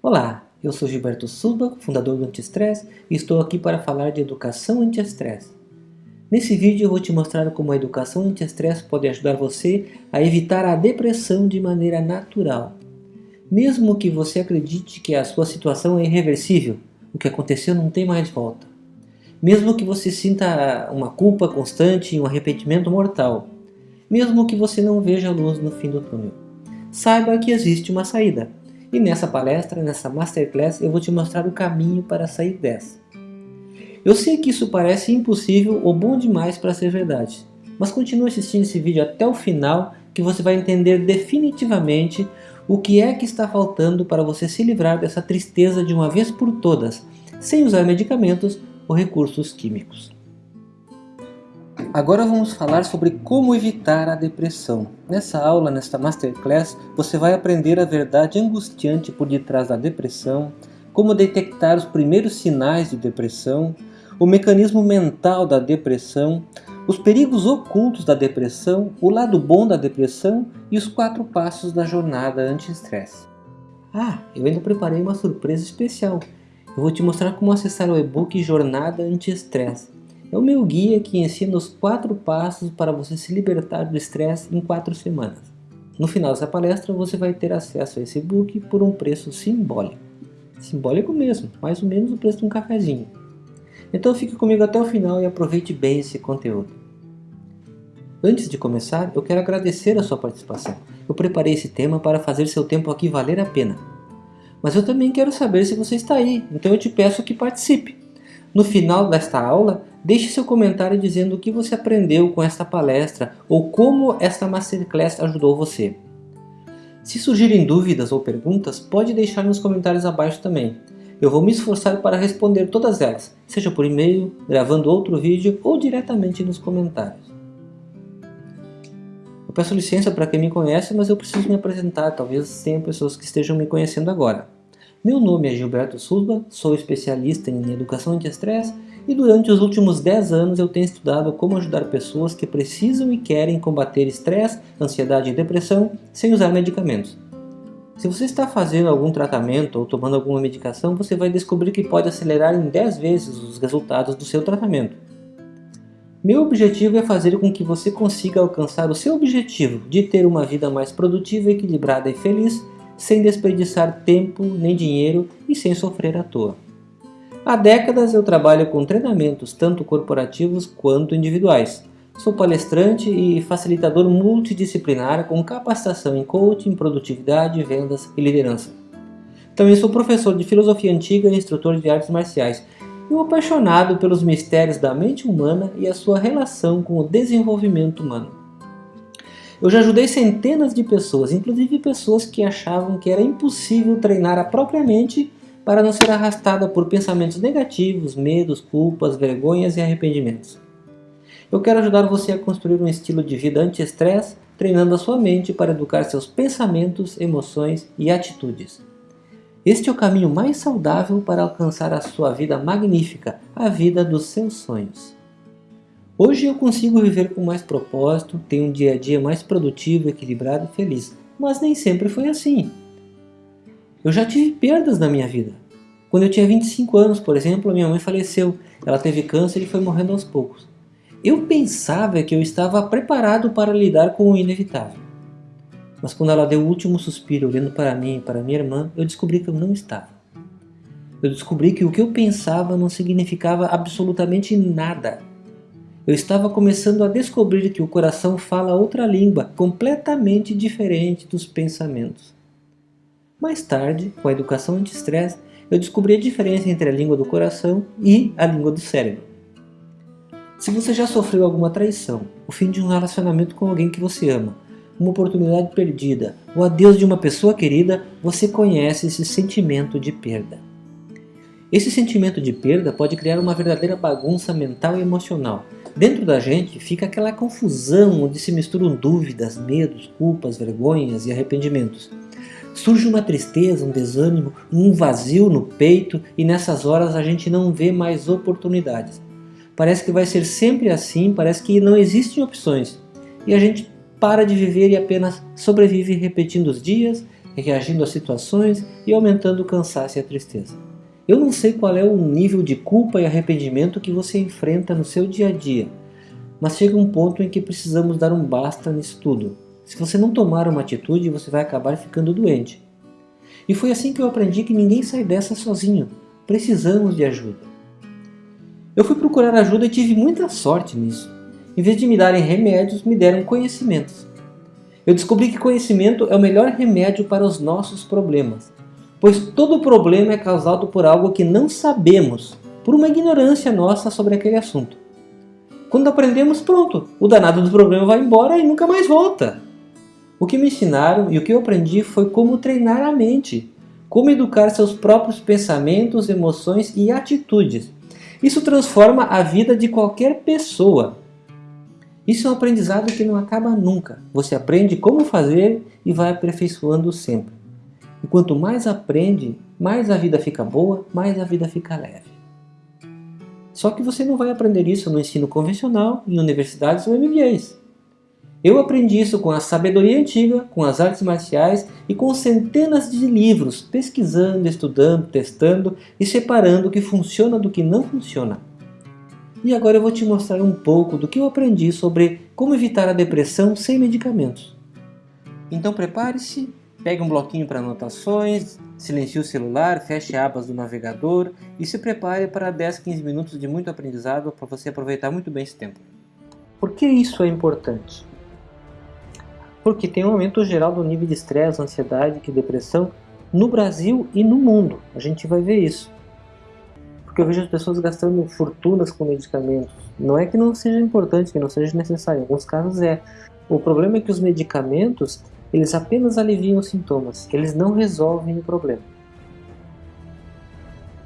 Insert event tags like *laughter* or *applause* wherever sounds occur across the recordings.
Olá, eu sou Gilberto Suba, fundador do Anti-Stress e estou aqui para falar de educação anti-estresse. Nesse vídeo eu vou te mostrar como a educação anti-estresse pode ajudar você a evitar a depressão de maneira natural. Mesmo que você acredite que a sua situação é irreversível, o que aconteceu não tem mais volta. Mesmo que você sinta uma culpa constante e um arrependimento mortal. Mesmo que você não veja a luz no fim do túnel. Saiba que existe uma saída e nessa palestra, nessa Masterclass, eu vou te mostrar o caminho para sair dessa. Eu sei que isso parece impossível ou bom demais para ser verdade, mas continue assistindo esse vídeo até o final que você vai entender definitivamente o que é que está faltando para você se livrar dessa tristeza de uma vez por todas, sem usar medicamentos ou recursos químicos. Agora vamos falar sobre como evitar a depressão. Nessa aula, nesta Masterclass, você vai aprender a verdade angustiante por detrás da depressão, como detectar os primeiros sinais de depressão, o mecanismo mental da depressão, os perigos ocultos da depressão, o lado bom da depressão e os quatro passos da jornada anti-estresse. Ah, eu ainda preparei uma surpresa especial. Eu vou te mostrar como acessar o e-book Jornada Anti-Estresse é o meu guia que ensina os quatro passos para você se libertar do estresse em quatro semanas. No final dessa palestra você vai ter acesso a esse book por um preço simbólico. Simbólico mesmo, mais ou menos o preço de um cafezinho. Então fique comigo até o final e aproveite bem esse conteúdo. Antes de começar, eu quero agradecer a sua participação. Eu preparei esse tema para fazer seu tempo aqui valer a pena. Mas eu também quero saber se você está aí, então eu te peço que participe. No final desta aula, deixe seu comentário dizendo o que você aprendeu com esta palestra ou como esta Masterclass ajudou você. Se surgirem dúvidas ou perguntas, pode deixar nos comentários abaixo também. Eu vou me esforçar para responder todas elas, seja por e-mail, gravando outro vídeo ou diretamente nos comentários. Eu peço licença para quem me conhece, mas eu preciso me apresentar, talvez tenha pessoas que estejam me conhecendo agora. Meu nome é Gilberto Sulba, sou especialista em educação anti-estresse e durante os últimos 10 anos eu tenho estudado como ajudar pessoas que precisam e querem combater estresse, ansiedade e depressão sem usar medicamentos. Se você está fazendo algum tratamento ou tomando alguma medicação, você vai descobrir que pode acelerar em 10 vezes os resultados do seu tratamento. Meu objetivo é fazer com que você consiga alcançar o seu objetivo de ter uma vida mais produtiva, equilibrada e feliz sem desperdiçar tempo nem dinheiro e sem sofrer à toa. Há décadas eu trabalho com treinamentos tanto corporativos quanto individuais. Sou palestrante e facilitador multidisciplinar com capacitação em coaching, produtividade, vendas e liderança. Também sou professor de filosofia antiga e instrutor de artes marciais e um apaixonado pelos mistérios da mente humana e a sua relação com o desenvolvimento humano. Eu já ajudei centenas de pessoas, inclusive pessoas que achavam que era impossível treinar a própria mente para não ser arrastada por pensamentos negativos, medos, culpas, vergonhas e arrependimentos. Eu quero ajudar você a construir um estilo de vida anti-estresse, treinando a sua mente para educar seus pensamentos, emoções e atitudes. Este é o caminho mais saudável para alcançar a sua vida magnífica, a vida dos seus sonhos. Hoje eu consigo viver com mais propósito, tenho um dia a dia mais produtivo, equilibrado e feliz, mas nem sempre foi assim. Eu já tive perdas na minha vida. Quando eu tinha 25 anos, por exemplo, a minha mãe faleceu. Ela teve câncer e foi morrendo aos poucos. Eu pensava que eu estava preparado para lidar com o inevitável. Mas quando ela deu o último suspiro olhando para mim e para minha irmã, eu descobri que eu não estava. Eu descobri que o que eu pensava não significava absolutamente nada eu estava começando a descobrir que o coração fala outra língua, completamente diferente dos pensamentos. Mais tarde, com a educação anti-estresse, eu descobri a diferença entre a língua do coração e a língua do cérebro. Se você já sofreu alguma traição, o fim de um relacionamento com alguém que você ama, uma oportunidade perdida, o adeus de uma pessoa querida, você conhece esse sentimento de perda. Esse sentimento de perda pode criar uma verdadeira bagunça mental e emocional, Dentro da gente fica aquela confusão onde se misturam dúvidas, medos, culpas, vergonhas e arrependimentos. Surge uma tristeza, um desânimo, um vazio no peito e nessas horas a gente não vê mais oportunidades. Parece que vai ser sempre assim, parece que não existem opções. E a gente para de viver e apenas sobrevive repetindo os dias, reagindo às situações e aumentando o cansaço e a tristeza. Eu não sei qual é o nível de culpa e arrependimento que você enfrenta no seu dia a dia, mas chega um ponto em que precisamos dar um basta nisso tudo. Se você não tomar uma atitude, você vai acabar ficando doente. E foi assim que eu aprendi que ninguém sai dessa sozinho. Precisamos de ajuda. Eu fui procurar ajuda e tive muita sorte nisso. Em vez de me darem remédios, me deram conhecimentos. Eu descobri que conhecimento é o melhor remédio para os nossos problemas, pois todo problema é causado por algo que não sabemos, por uma ignorância nossa sobre aquele assunto. Quando aprendemos, pronto, o danado do problema vai embora e nunca mais volta. O que me ensinaram e o que eu aprendi foi como treinar a mente, como educar seus próprios pensamentos, emoções e atitudes. Isso transforma a vida de qualquer pessoa. Isso é um aprendizado que não acaba nunca. Você aprende como fazer e vai aperfeiçoando sempre. E quanto mais aprende, mais a vida fica boa, mais a vida fica leve. Só que você não vai aprender isso no ensino convencional, em universidades ou MBAs. Eu aprendi isso com a sabedoria antiga, com as artes marciais e com centenas de livros, pesquisando, estudando, testando e separando o que funciona do que não funciona. E agora eu vou te mostrar um pouco do que eu aprendi sobre como evitar a depressão sem medicamentos. Então prepare-se, pegue um bloquinho para anotações, silencie o celular, feche abas do navegador e se prepare para 10, 15 minutos de muito aprendizado para você aproveitar muito bem esse tempo. Por que isso é importante? Porque tem um aumento geral do nível de estresse, ansiedade e depressão no Brasil e no mundo. A gente vai ver isso. Porque eu vejo as pessoas gastando fortunas com medicamentos. Não é que não seja importante, que não seja necessário, em alguns casos é. O problema é que os medicamentos, eles apenas aliviam os sintomas, eles não resolvem o problema.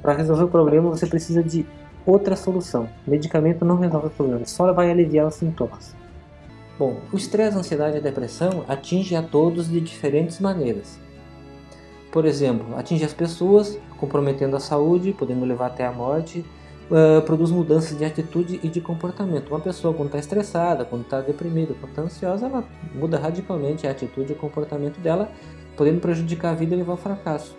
Para resolver o problema, você precisa de outra solução. O medicamento não resolve o problema, só vai aliviar os sintomas. Bom, o estresse, a ansiedade e a depressão atinge a todos de diferentes maneiras. Por exemplo, atinge as pessoas, comprometendo a saúde, podendo levar até a morte, uh, produz mudanças de atitude e de comportamento. Uma pessoa quando está estressada, quando está deprimida, quando está ansiosa, ela muda radicalmente a atitude e o comportamento dela, podendo prejudicar a vida e levar ao fracasso,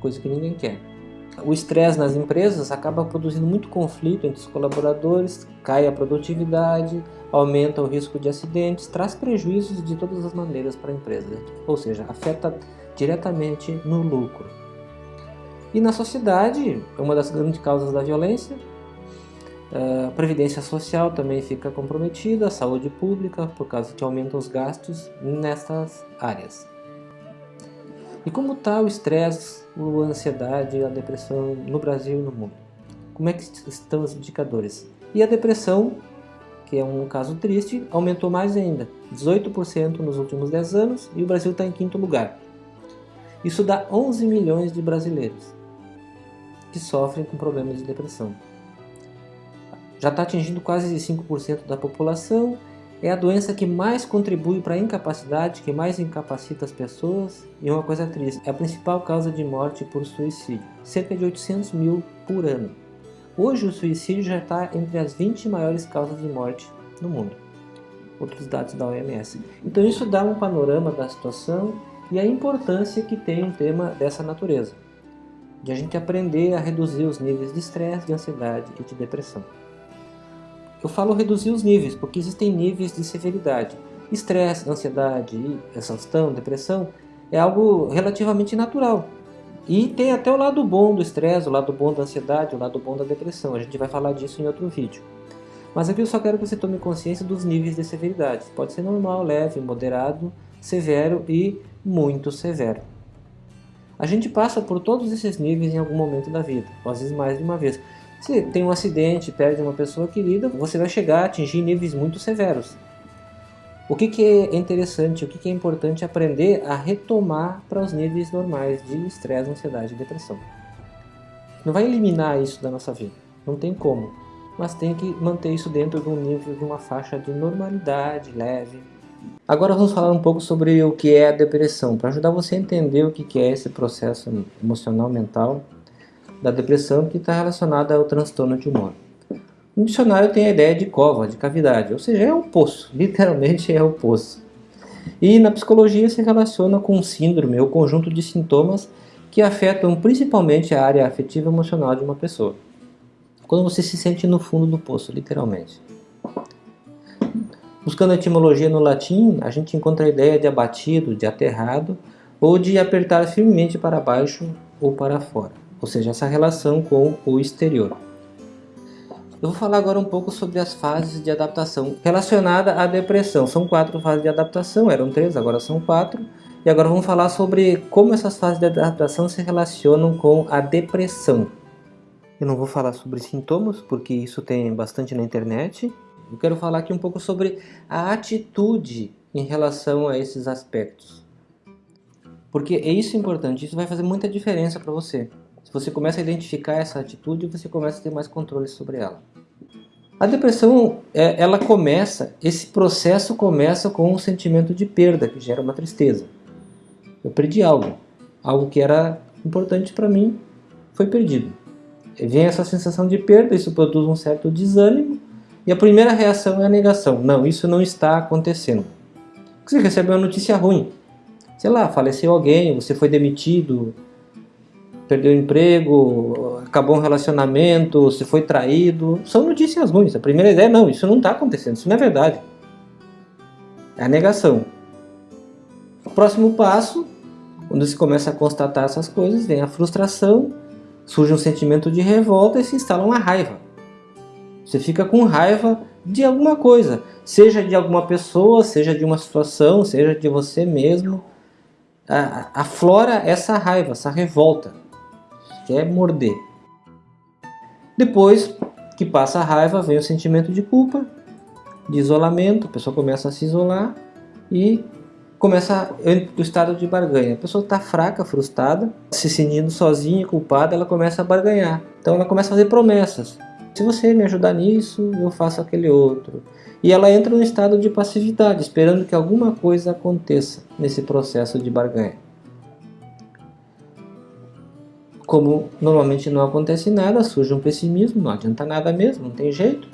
coisa que ninguém quer. O estresse nas empresas acaba produzindo muito conflito entre os colaboradores, cai a produtividade, aumenta o risco de acidentes, traz prejuízos de todas as maneiras para a empresa, ou seja, afeta diretamente no lucro. E na sociedade, é uma das grandes causas da violência, a previdência social também fica comprometida, a saúde pública, por causa que aumentam os gastos nessas áreas. E como está o estresse, a ansiedade, a depressão no Brasil e no mundo? Como é que estão os indicadores? E a depressão, que é um caso triste, aumentou mais ainda, 18% nos últimos 10 anos e o Brasil está em quinto lugar. Isso dá 11 milhões de brasileiros que sofrem com problemas de depressão. Já está atingindo quase 5% da população é a doença que mais contribui para a incapacidade, que mais incapacita as pessoas e uma coisa triste, é a principal causa de morte por suicídio, cerca de 800 mil por ano. Hoje o suicídio já está entre as 20 maiores causas de morte no mundo, outros dados da OMS. Então isso dá um panorama da situação e a importância que tem um tema dessa natureza, de a gente aprender a reduzir os níveis de estresse, de ansiedade e de depressão. Eu falo reduzir os níveis, porque existem níveis de severidade. Estresse, ansiedade, exaustão, depressão é algo relativamente natural. E tem até o lado bom do estresse, o lado bom da ansiedade, o lado bom da depressão. A gente vai falar disso em outro vídeo. Mas aqui eu só quero que você tome consciência dos níveis de severidade. Pode ser normal, leve, moderado, severo e muito severo. A gente passa por todos esses níveis em algum momento da vida, às vezes mais de uma vez. Se tem um acidente, perde uma pessoa querida, você vai chegar a atingir níveis muito severos. O que, que é interessante, o que, que é importante aprender a retomar para os níveis normais de estresse, ansiedade e depressão. Não vai eliminar isso da nossa vida, não tem como, mas tem que manter isso dentro de um nível, de uma faixa de normalidade leve. Agora vamos falar um pouco sobre o que é a depressão, para ajudar você a entender o que é esse processo emocional, mental da depressão que está relacionada ao transtorno de humor. No dicionário tem a ideia de cova, de cavidade, ou seja, é um poço, *laughs* literalmente é um poço. E na psicologia se relaciona com síndrome ou conjunto de sintomas que afetam principalmente a área afetiva emocional de uma pessoa. Quando você se sente no fundo do poço, literalmente. Buscando etimologia no latim, a gente encontra a ideia de abatido, de aterrado, ou de apertar firmemente para baixo ou para fora, ou seja, essa relação com o exterior. Eu vou falar agora um pouco sobre as fases de adaptação relacionada à depressão. São quatro fases de adaptação, eram três, agora são quatro. E agora vamos falar sobre como essas fases de adaptação se relacionam com a depressão. Eu não vou falar sobre sintomas, porque isso tem bastante na internet. Eu quero falar aqui um pouco sobre a atitude em relação a esses aspectos. Porque é isso importante, isso vai fazer muita diferença para você. Se você começa a identificar essa atitude, você começa a ter mais controle sobre ela. A depressão, é, ela começa, esse processo começa com um sentimento de perda, que gera uma tristeza. Eu perdi algo, algo que era importante para mim foi perdido. Vem essa sensação de perda, isso produz um certo desânimo, e a primeira reação é a negação. Não, isso não está acontecendo. Você recebe uma notícia ruim. Sei lá, faleceu alguém, você foi demitido, perdeu emprego, acabou um relacionamento, você foi traído. São notícias ruins. A primeira ideia é, não, isso não está acontecendo, isso não é verdade. É a negação. O próximo passo quando se começa a constatar essas coisas, vem a frustração, surge um sentimento de revolta e se instala uma raiva. Você fica com raiva de alguma coisa, seja de alguma pessoa, seja de uma situação, seja de você mesmo. Aflora essa raiva, essa revolta, quer morder. Depois que passa a raiva, vem o sentimento de culpa, de isolamento, a pessoa começa a se isolar e começa o estado de barganha. A pessoa está fraca, frustrada, se sentindo sozinha, culpada, ela começa a barganhar. Então ela começa a fazer promessas. Se você me ajudar nisso, eu faço aquele outro. E ela entra no estado de passividade, esperando que alguma coisa aconteça nesse processo de barganha. Como normalmente não acontece nada, surge um pessimismo, não adianta nada mesmo, não tem jeito.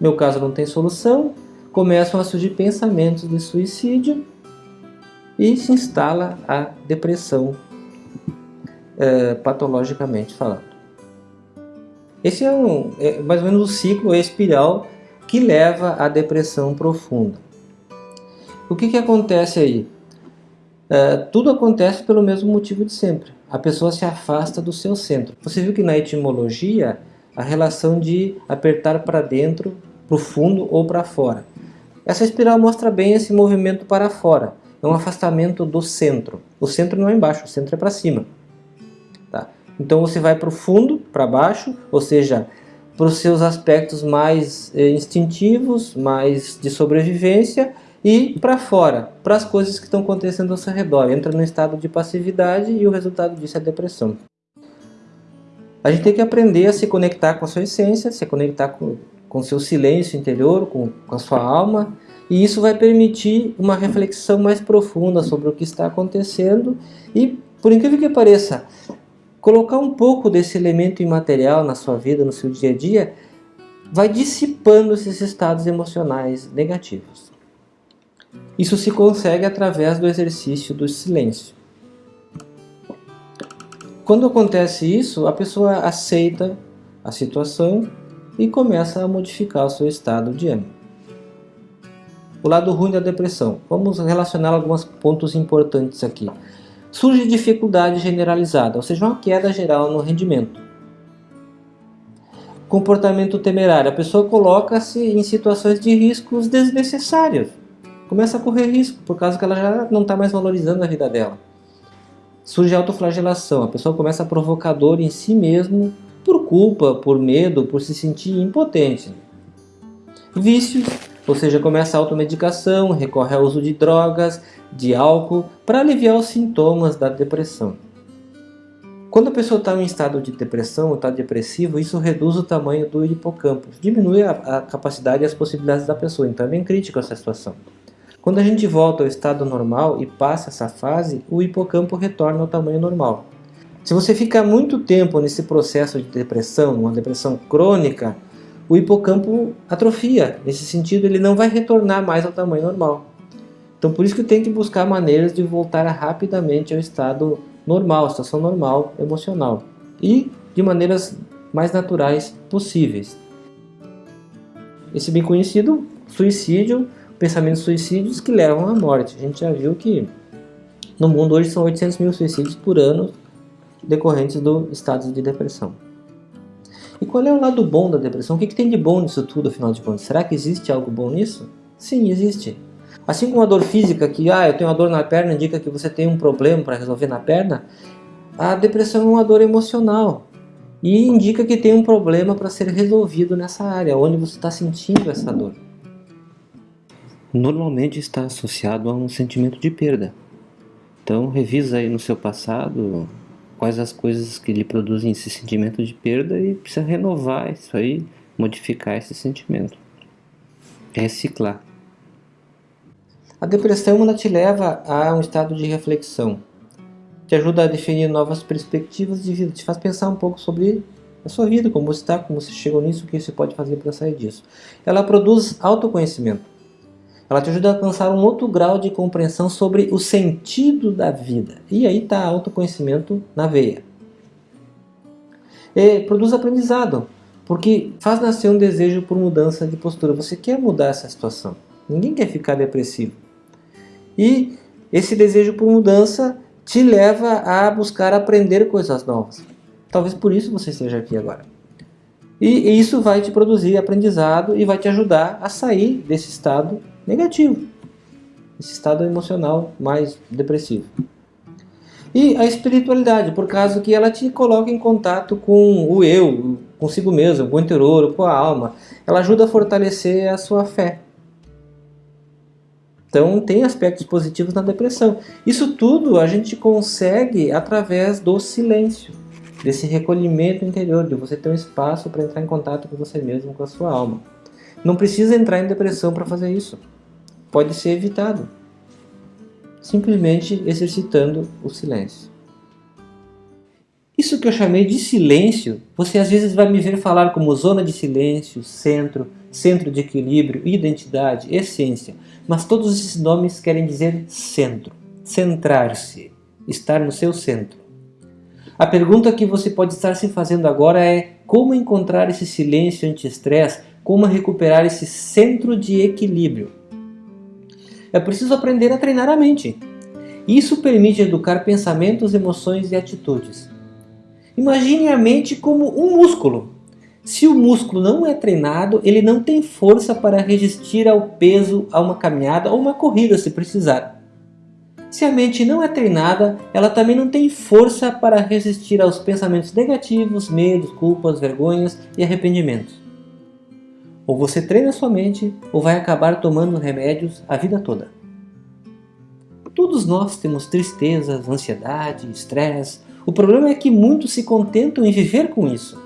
Meu caso não tem solução, começam a surgir pensamentos de suicídio e se instala a depressão, é, patologicamente falando. Esse é, um, é mais ou menos o ciclo, espiral que leva à depressão profunda. O que, que acontece aí? É, tudo acontece pelo mesmo motivo de sempre. A pessoa se afasta do seu centro. Você viu que na etimologia, a relação de apertar para dentro, para o fundo ou para fora. Essa espiral mostra bem esse movimento para fora é um afastamento do centro. O centro não é embaixo, o centro é para cima. Tá? Então você vai para o fundo, para baixo, ou seja, para os seus aspectos mais eh, instintivos, mais de sobrevivência, e para fora, para as coisas que estão acontecendo ao seu redor. Entra no estado de passividade e o resultado disso é a depressão. A gente tem que aprender a se conectar com a sua essência, se conectar com o seu silêncio interior, com, com a sua alma, e isso vai permitir uma reflexão mais profunda sobre o que está acontecendo e, por incrível que pareça, colocar um pouco desse elemento imaterial na sua vida, no seu dia a dia, vai dissipando esses estados emocionais negativos. Isso se consegue através do exercício do silêncio. Quando acontece isso, a pessoa aceita a situação e começa a modificar o seu estado de ânimo. O lado ruim da depressão. Vamos relacionar alguns pontos importantes aqui. Surge dificuldade generalizada, ou seja, uma queda geral no rendimento. Comportamento temerário. A pessoa coloca-se em situações de riscos desnecessários. Começa a correr risco, por causa que ela já não está mais valorizando a vida dela. Surge autoflagelação. A pessoa começa a provocar dor em si mesmo por culpa, por medo, por se sentir impotente. Vícios ou seja, começa a automedicação, recorre ao uso de drogas, de álcool, para aliviar os sintomas da depressão. Quando a pessoa está em estado de depressão ou está depressivo, isso reduz o tamanho do hipocampo, diminui a, a, capacidade e as possibilidades da pessoa, então é bem crítico essa situação. Quando a gente volta ao estado normal e passa essa fase, o hipocampo retorna ao tamanho normal. Se você ficar muito tempo nesse processo de depressão, uma depressão crônica, o hipocampo atrofia. Nesse sentido, ele não vai retornar mais ao tamanho normal. Então por isso que tem que buscar maneiras de voltar rapidamente ao estado normal, situação normal emocional. E de maneiras mais naturais possíveis. Esse bem conhecido suicídio, pensamentos suicídios que levam à morte. A gente já viu que no mundo hoje são 800 mil suicídios por ano decorrentes do estado de depressão. E qual é o lado bom da depressão? O que, que tem de bom nisso tudo, afinal de contas? Será que existe algo bom nisso? Sim, existe. Assim como a dor física, que ah, eu tenho uma dor na perna, indica que você tem um problema para resolver na perna, a depressão é uma dor emocional e indica que tem um problema para ser resolvido nessa área, onde você está sentindo essa dor. Normalmente está associado a um sentimento de perda. Então revisa aí no seu passado quais as coisas que lhe produzem esse sentimento de perda e precisa renovar isso aí, modificar esse sentimento. Reciclar. A depressão ela te leva a um estado de reflexão. Te ajuda a definir novas perspectivas de vida, te faz pensar um pouco sobre a sua vida, como você está, como você chegou nisso, o que você pode fazer para sair disso. Ela produz autoconhecimento. Ela te ajuda a alcançar um outro grau de compreensão sobre o sentido da vida. E aí está autoconhecimento na veia. E produz aprendizado, porque faz nascer um desejo por mudança de postura. Você quer mudar essa situação. Ninguém quer ficar depressivo. E esse desejo por mudança te leva a buscar aprender coisas novas. Talvez por isso você esteja aqui agora. E isso vai te produzir aprendizado e vai te ajudar a sair desse estado negativo. Esse estado emocional mais depressivo. E a espiritualidade, por causa que ela te coloca em contato com o eu, consigo mesmo, com o interior, com a alma. Ela ajuda a fortalecer a sua fé. Então tem aspectos positivos na depressão. Isso tudo a gente consegue através do silêncio, desse recolhimento interior, de você ter um espaço para entrar em contato com você mesmo, com a sua alma. Não precisa entrar em depressão para fazer isso pode ser evitado, simplesmente exercitando o silêncio. Isso que eu chamei de silêncio, você às vezes vai me ver falar como zona de silêncio, centro, centro de equilíbrio, identidade, essência, mas todos esses nomes querem dizer centro, centrar-se, estar no seu centro. A pergunta que você pode estar se fazendo agora é como encontrar esse silêncio anti-estresse, como recuperar esse centro de equilíbrio. É preciso aprender a treinar a mente. Isso permite educar pensamentos, emoções e atitudes. Imagine a mente como um músculo. Se o músculo não é treinado, ele não tem força para resistir ao peso, a uma caminhada ou uma corrida se precisar. Se a mente não é treinada, ela também não tem força para resistir aos pensamentos negativos, medos, culpas, vergonhas e arrependimentos. Ou você treina sua mente, ou vai acabar tomando remédios a vida toda. Todos nós temos tristezas, ansiedade, estresse. O problema é que muitos se contentam em viver com isso.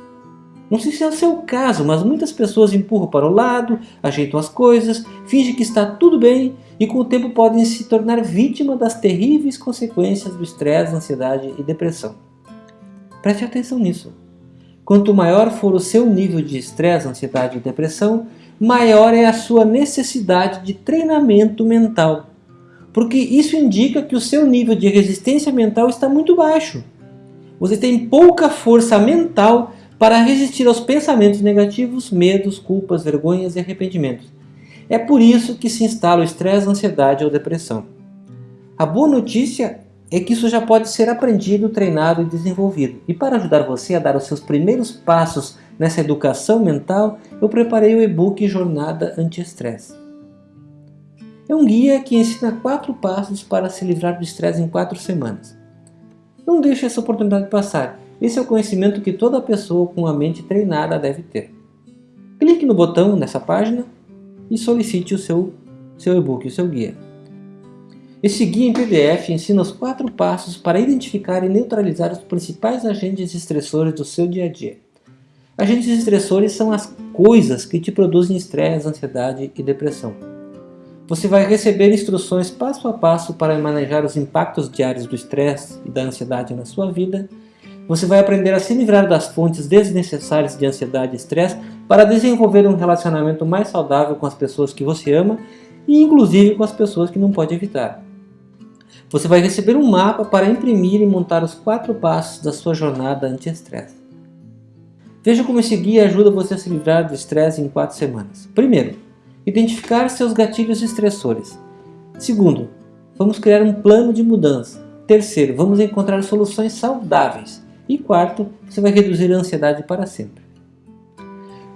Não sei se é o seu caso, mas muitas pessoas empurram para o lado, ajeitam as coisas, fingem que está tudo bem e com o tempo podem se tornar vítima das terríveis consequências do estresse, ansiedade e depressão. Preste atenção nisso. Quanto maior for o seu nível de estresse, ansiedade e depressão, maior é a sua necessidade de treinamento mental. Porque isso indica que o seu nível de resistência mental está muito baixo. Você tem pouca força mental para resistir aos pensamentos negativos, medos, culpas, vergonhas e arrependimentos. É por isso que se instala o estresse, ansiedade ou depressão. A boa notícia é que isso já pode ser aprendido, treinado e desenvolvido. E para ajudar você a dar os seus primeiros passos nessa educação mental, eu preparei o e-book Jornada Anti-Estresse. É um guia que ensina quatro passos para se livrar do estresse em quatro semanas. Não deixe essa oportunidade passar. Esse é o conhecimento que toda pessoa com a mente treinada deve ter. Clique no botão nessa página e solicite o seu, seu e-book, o seu guia. Esse guia em PDF ensina os quatro passos para identificar e neutralizar os principais agentes estressores do seu dia a dia. Agentes estressores são as coisas que te produzem estresse, ansiedade e depressão. Você vai receber instruções passo a passo para manejar os impactos diários do estresse e da ansiedade na sua vida. Você vai aprender a se livrar das fontes desnecessárias de ansiedade e estresse para desenvolver um relacionamento mais saudável com as pessoas que você ama e inclusive com as pessoas que não pode evitar. Você vai receber um mapa para imprimir e montar os quatro passos da sua jornada anti-estresse. Veja como esse guia ajuda você a se livrar do estresse em quatro semanas. Primeiro, identificar seus gatilhos estressores. Segundo, vamos criar um plano de mudança. Terceiro, vamos encontrar soluções saudáveis. E quarto, você vai reduzir a ansiedade para sempre.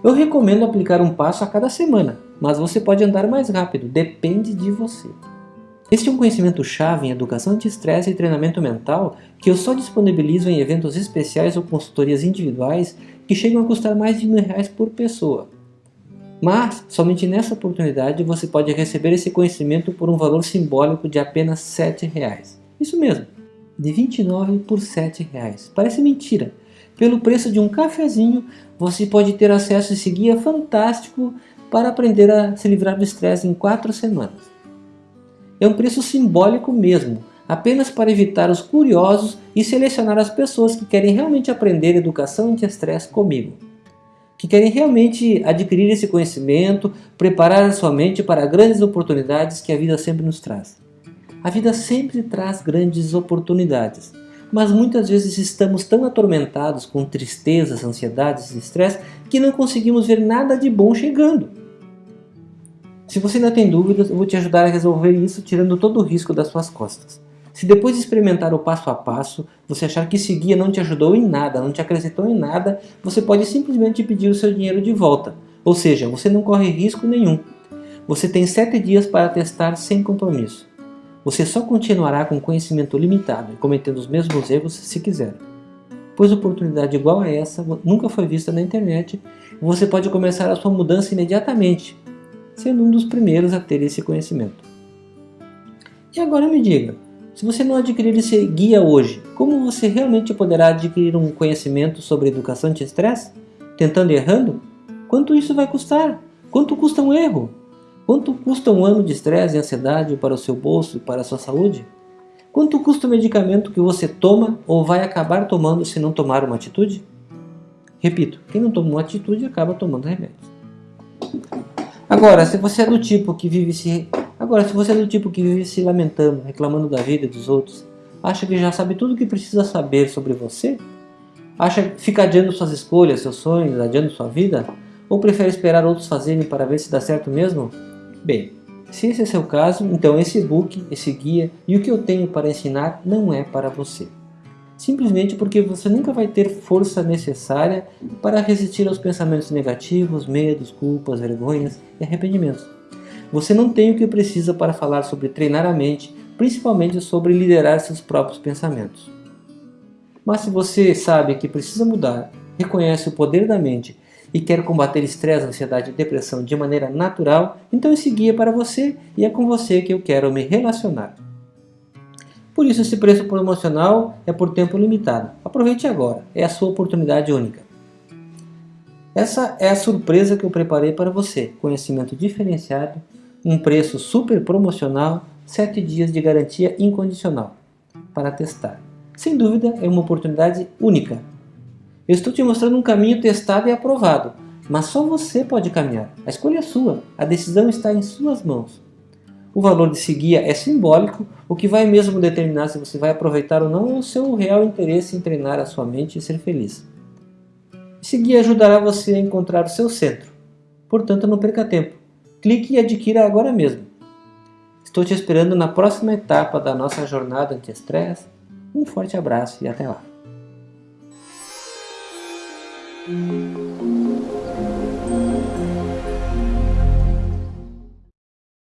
Eu recomendo aplicar um passo a cada semana, mas você pode andar mais rápido, depende de você. Este é um conhecimento chave em educação anti-estresse e treinamento mental que eu só disponibilizo em eventos especiais ou consultorias individuais que chegam a custar mais de mil reais por pessoa. Mas, somente nessa oportunidade você pode receber esse conhecimento por um valor simbólico de apenas sete reais. Isso mesmo, de 29 por sete reais. Parece mentira. Pelo preço de um cafezinho, você pode ter acesso a esse guia fantástico para aprender a se livrar do estresse em quatro semanas. É um preço simbólico mesmo, apenas para evitar os curiosos e selecionar as pessoas que querem realmente aprender educação anti-estresse comigo. Que querem realmente adquirir esse conhecimento, preparar a sua mente para grandes oportunidades que a vida sempre nos traz. A vida sempre traz grandes oportunidades, mas muitas vezes estamos tão atormentados com tristezas, ansiedades e estresse que não conseguimos ver nada de bom chegando. Se você ainda tem dúvidas, eu vou te ajudar a resolver isso tirando todo o risco das suas costas. Se depois de experimentar o passo a passo, você achar que esse guia não te ajudou em nada, não te acrescentou em nada, você pode simplesmente pedir o seu dinheiro de volta. Ou seja, você não corre risco nenhum. Você tem 7 dias para testar sem compromisso. Você só continuará com conhecimento limitado e cometendo os mesmos erros se quiser. Pois oportunidade igual a essa nunca foi vista na internet você pode começar a sua mudança imediatamente, sendo um dos primeiros a ter esse conhecimento. E agora me diga, se você não adquirir esse guia hoje, como você realmente poderá adquirir um conhecimento sobre educação anti-estresse? Tentando e errando? Quanto isso vai custar? Quanto custa um erro? Quanto custa um ano de estresse e ansiedade para o seu bolso e para a sua saúde? Quanto custa o medicamento que você toma ou vai acabar tomando se não tomar uma atitude? Repito, quem não toma uma atitude acaba tomando remédios. Agora, se você é do tipo que vive se Agora, se você é do tipo que vive se lamentando, reclamando da vida dos outros, acha que já sabe tudo o que precisa saber sobre você? Acha que fica adiando suas escolhas, seus sonhos, adiando sua vida? Ou prefere esperar outros fazerem para ver se dá certo mesmo? Bem, se esse é seu caso, então esse e-book, esse guia e o que eu tenho para ensinar não é para você simplesmente porque você nunca vai ter força necessária para resistir aos pensamentos negativos, medos, culpas, vergonhas e arrependimentos. Você não tem o que precisa para falar sobre treinar a mente, principalmente sobre liderar seus próprios pensamentos. Mas se você sabe que precisa mudar, reconhece o poder da mente e quer combater estresse, ansiedade e depressão de maneira natural, então esse guia é para você e é com você que eu quero me relacionar. Por isso esse preço promocional é por tempo limitado. Aproveite agora, é a sua oportunidade única. Essa é a surpresa que eu preparei para você. Conhecimento diferenciado, um preço super promocional, 7 dias de garantia incondicional para testar. Sem dúvida é uma oportunidade única. Eu estou te mostrando um caminho testado e aprovado, mas só você pode caminhar. A escolha é sua, a decisão está em suas mãos. O valor de guia é simbólico, o que vai mesmo determinar se você vai aproveitar ou não é o seu real interesse em treinar a sua mente e ser feliz. Esse guia ajudará você a encontrar o seu centro. Portanto, não perca tempo. Clique e adquira agora mesmo. Estou te esperando na próxima etapa da nossa jornada anti-estresse. Um forte abraço e até lá.